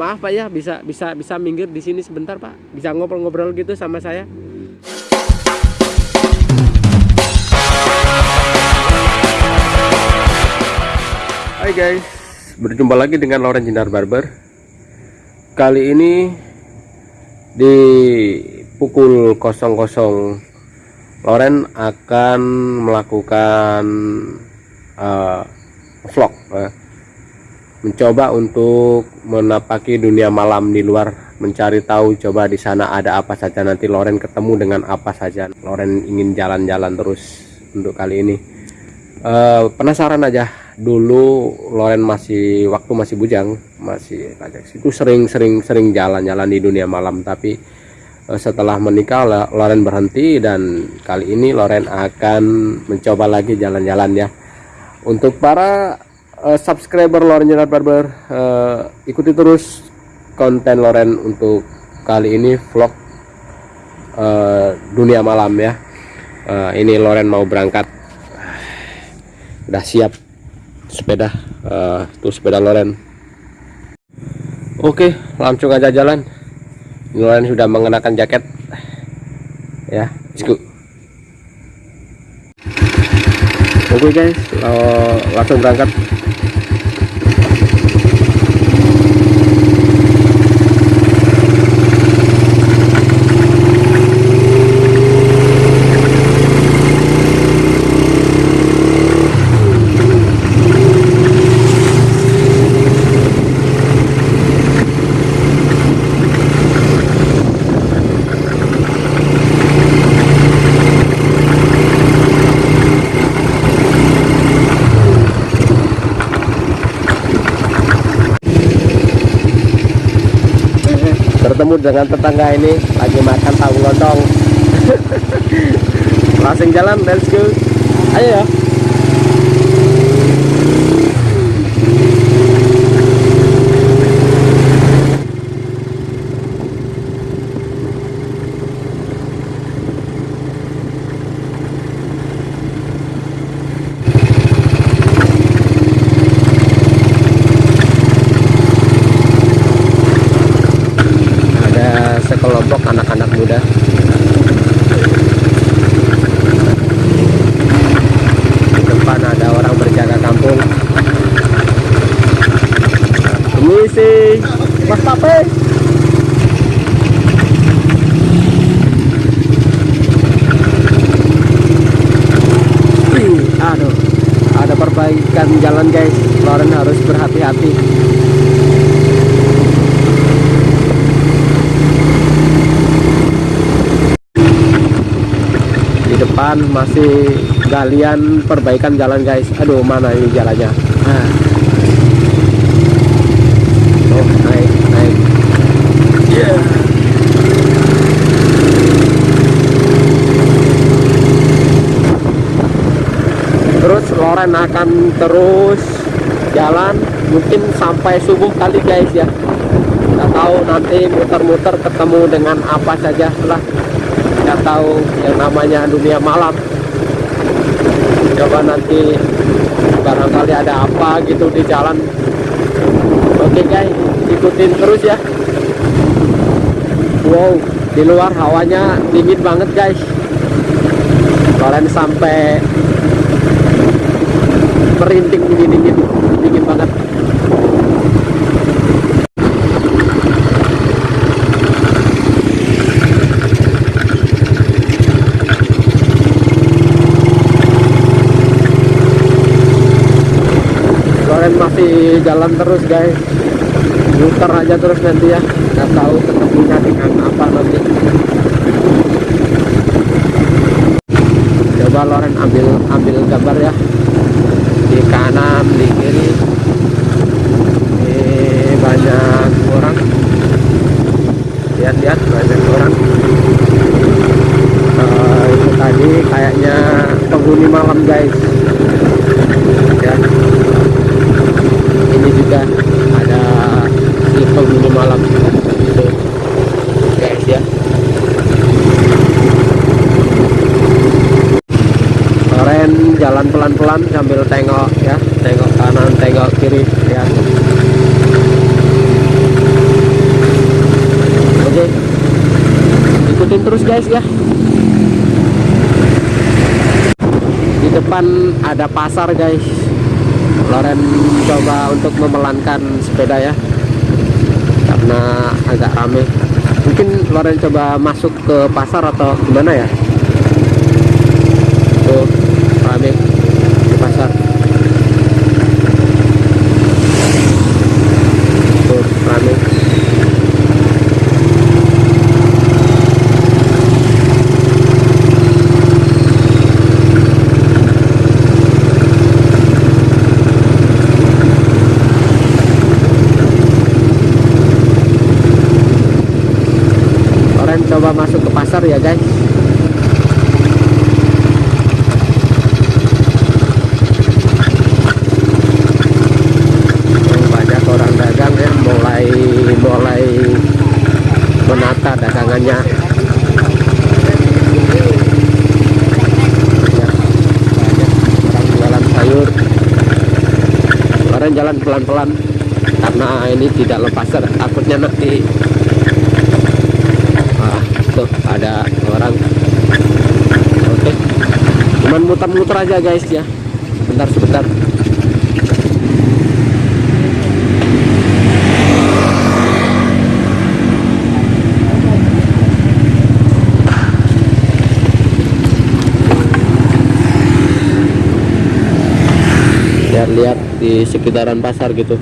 maaf Pak ya bisa bisa bisa minggir di sini sebentar Pak. Bisa ngobrol-ngobrol gitu sama saya. Hai guys. Berjumpa lagi dengan Loren Jinar Barber. Kali ini di pukul 00 Loren akan melakukan uh, vlog uh, mencoba untuk menapaki dunia malam di luar mencari tahu coba di sana ada apa saja. Nanti Loren ketemu dengan apa saja. Loren ingin jalan-jalan terus untuk kali ini. Uh, penasaran aja. Dulu Loren masih waktu masih bujang masih itu sering-sering sering jalan-jalan di dunia malam. Tapi uh, setelah menikah Loren berhenti dan kali ini Loren akan mencoba lagi jalan-jalan ya. Untuk para uh, subscriber Loren Jenar Barber uh, ikuti terus konten Loren untuk kali ini vlog uh, dunia malam ya. Uh, ini Loren mau berangkat. Udah siap sepeda uh, tuh sepeda Loren. Oke langsung aja jalan. Loren sudah mengenakan jaket. Ya go. Oke guys langsung berangkat bertemu dengan tetangga ini lagi makan tahu lontong langsung jalan let's go. Ayo ya sekelompok anak-anak muda di depan ada orang berjaga kampung ini si Mas Tape aduh ada perbaikan jalan guys. Loren harus berhati-hati. Depan masih galian perbaikan jalan guys. Aduh mana ini jalannya? Ah. Terus Loren akan terus jalan mungkin sampai subuh kali guys ya. Kita tahu nanti muter-muter ketemu dengan apa saja lah. Nggak tahu yang namanya dunia malam. Coba nanti barangkali ada apa gitu di jalan. Oke guys ikutin terus ya. Wow di luar hawanya dingin banget guys. Kalian sampai merinting dingin dingin dingin banget. Masih jalan terus guys. Muter aja terus nanti ya. Nggak tahu ketemunya dengan apa nanti. Coba Loren ambil ambil gambar ya pelan-pelan sambil tengok ya. Tengok kanan tengok kiri ya. Oke. Ikutin terus guys ya. Di depan ada pasar guys. Loren coba untuk memelankan sepeda ya. Karena agak rame. Mungkin Loren coba masuk ke pasar atau gimana ya? Tuh. Ya guys. Oh, banyak orang dagang ya mulai mulai menata dagangannya. Ya, jalan pelan-pelan karena ini di dalam pasar takutnya nanti tuh ada orang. Oke. Cuman muter-muter aja guys ya. Sebentar sebentar. Biar lihat di sekitaran pasar gitu.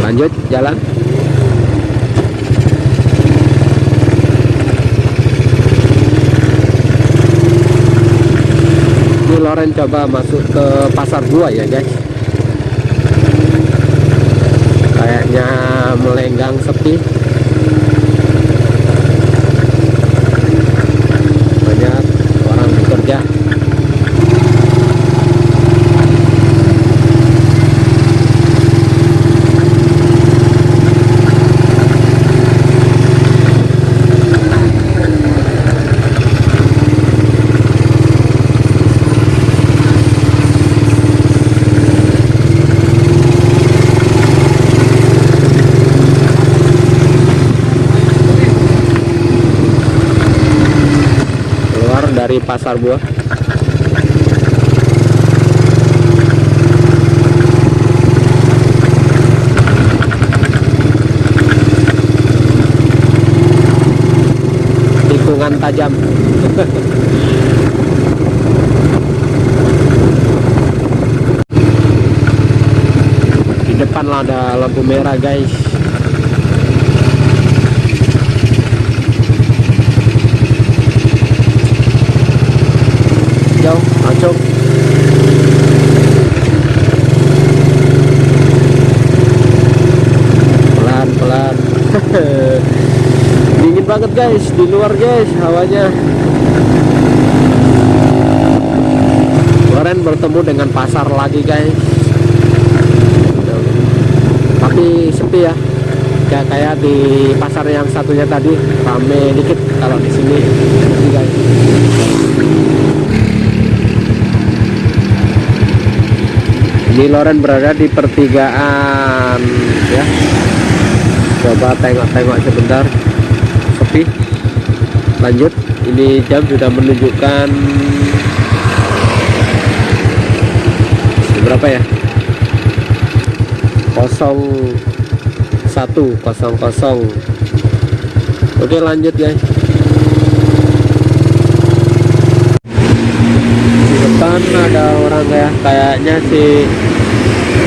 Lanjut jalan ini Loren coba masuk ke pasar gua ya guys. Kayaknya melenggang sepi banyak orang bekerja keluar dari pasar buah tikungan tajam. Di depan ada lampu merah guys jauh masuk pelan pelan. Dingin banget guys. Di luar guys hawanya. Kemarin bertemu dengan pasar lagi guys. Tapi sepi ya. Ya kayak di pasar yang satunya tadi rame dikit kalau di sini. Guys ini Loren berada di pertigaan ya. Coba tengok-tengok sebentar. Sepi. Lanjut. Ini jam sudah menunjukkan berapa ya? 0100 oke lanjut guys di depan ada orang ya kayaknya si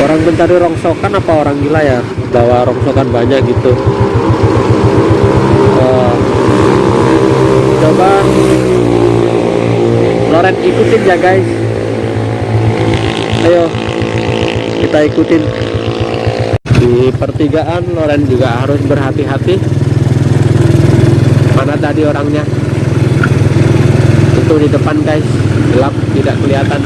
orang mencari rongsokan apa orang gila ya bawa rongsokan banyak gitu. Oh. coba Loren ikutin ya guys. Ayo kita ikutin. Di pertigaan Loren juga harus berhati-hati. Mana tadi orangnya? Itu di depan guys gelap tidak kelihatan.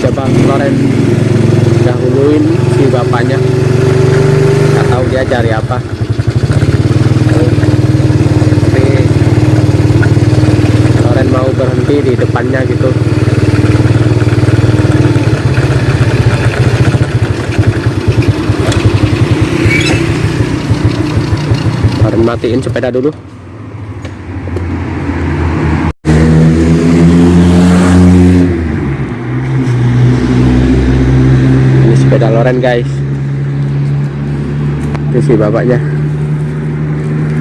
Cari apa tapi si mau nggak tahu dia cari apa. Berhenti di depannya gitu. Matiin sepeda dulu. Ini sepeda loren guys. Itu sih bapaknya.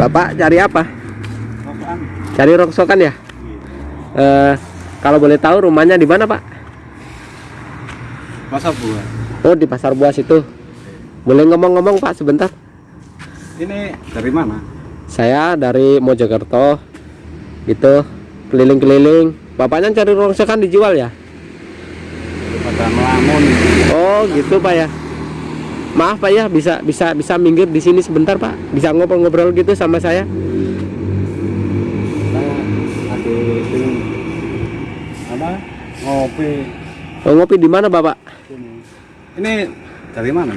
Bapak cari apa? Cari rongsokan ya? Eh, kalau boleh tahu rumahnya di mana pak? Masa buah. oh di pasar buas itu boleh ngomong-ngomong pak sebentar. Ini dari mana? Saya dari Mojokerto gitu keliling-keliling bapaknya cari rongsokan dijual ya Pada melamun. oh gitu pak ya maaf pak ya bisa bisa bisa minggir di sini sebentar pak bisa ngobrol-ngobrol gitu sama saya apa? Ngopi. oh, ngopi di mana bapak. Ini dari mana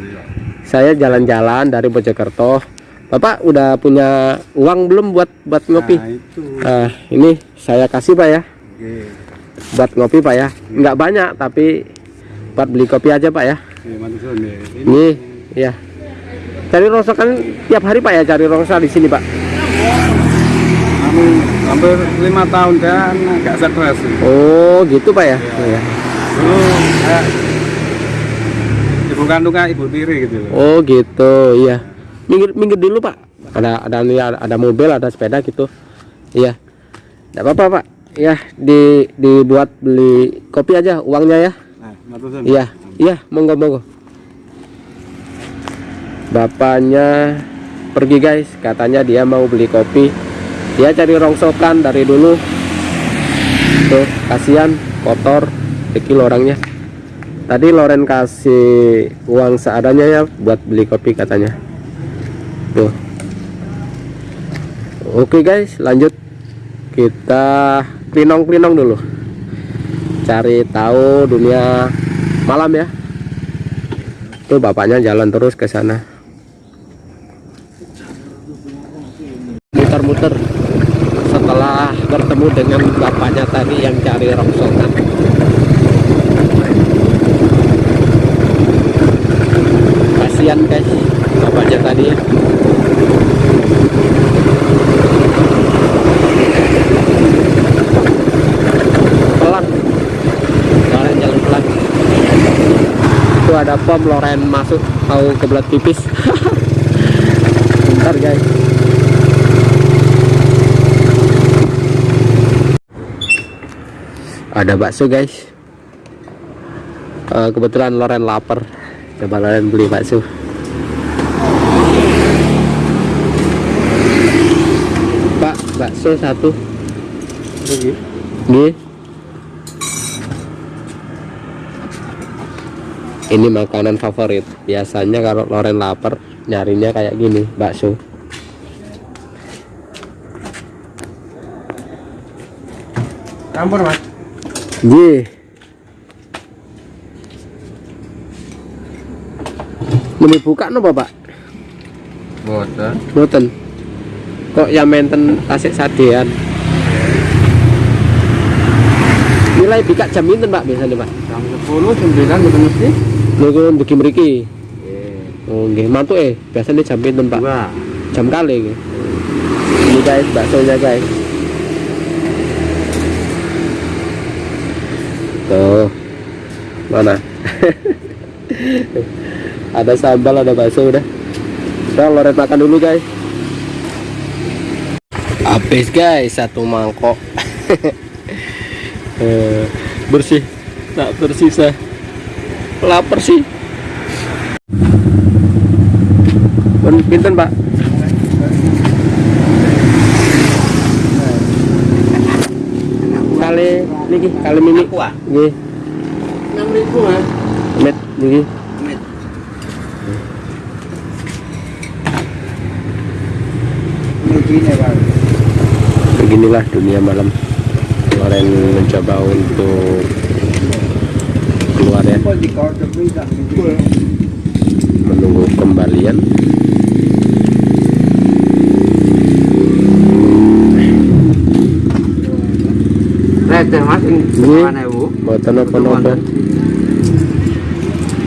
saya jalan-jalan dari Mojokerto bapak udah punya uang belum buat buat ngopi Nah, itu. Ah, ini saya kasih pak ya Oke. buat ngopi pak ya nggak banyak tapi buat beli kopi aja pak ya Oke, nih. Ini ini ya cari rongsokan tiap hari pak ya cari rongsok di sini pak anu hampir lima tahun dan nggak stres. oh gitu pak ya oh, ya. Dulu kayak ibu kandungnya ibu tiri gitu loh. oh gitu iya minggir minggir dulu pak. Ada ada ada, mobil ada sepeda gitu. Iya. Tidak apa-apa pak. Ya di dibuat beli kopi aja uangnya ya. Nah, iya iya monggo monggo. Bapaknya pergi guys. Katanya dia mau beli kopi. Dia cari rongsokan dari dulu. Tuh kasihan kotor dekil orangnya. Tadi Loren kasih uang seadanya ya buat beli kopi katanya tuh. Oke guys lanjut. Kita klinong-klinong dulu. Cari tahu dunia malam ya. Tuh bapaknya jalan terus ke sana muter-muter setelah bertemu dengan bapaknya tadi yang cari rongsokan kasihan guys bapaknya tadi ya pelan Loren jalan pelan itu ada pom Loren masuk mau kebelat pipis. Bentar guys. Ada bakso guys. Eh, kebetulan Loren lapar. Coba Loren beli bakso. Pak bakso satu. Pergi. Ini makanan favorit. Biasanya kalau Loren lapar nyarinya kayak gini, bakso. Campur mas. Ji. Ini buka no Bapak? Boten. Boten. Kok ya menten tasik sadean. Nilai bika jam pinten Pak biasanya Pak? Jam sepuluh sembilan betul mesti. Dugi mriki. Oh nggih, mantuk eh. Biasanya jam pinten Pak? Dua. jam kali ini ini guys baksonya guys tuh mana ada sambal ada bakso udah udah loret makan dulu guys. Habis guys. Satu mangkok. Eh, bersih. Tak tersisa lapar sih. Pun pinten pak? Kali niki kali mini Aku ah. nggih. Enam ribu mas. met niki Begini beginilah dunia malam. Loren mencoba untuk keluar ya di menunggu kembalian mas mana bu Mboten napa-napa.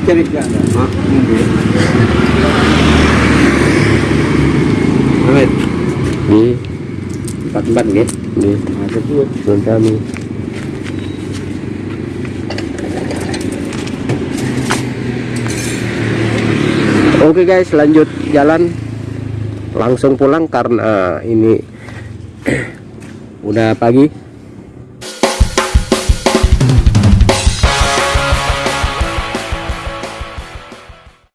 Cari Amit, Nggih, empat-empat nggih. nggih. Nah, Oke guys, lanjut jalan. Langsung pulang karena ini udah pagi.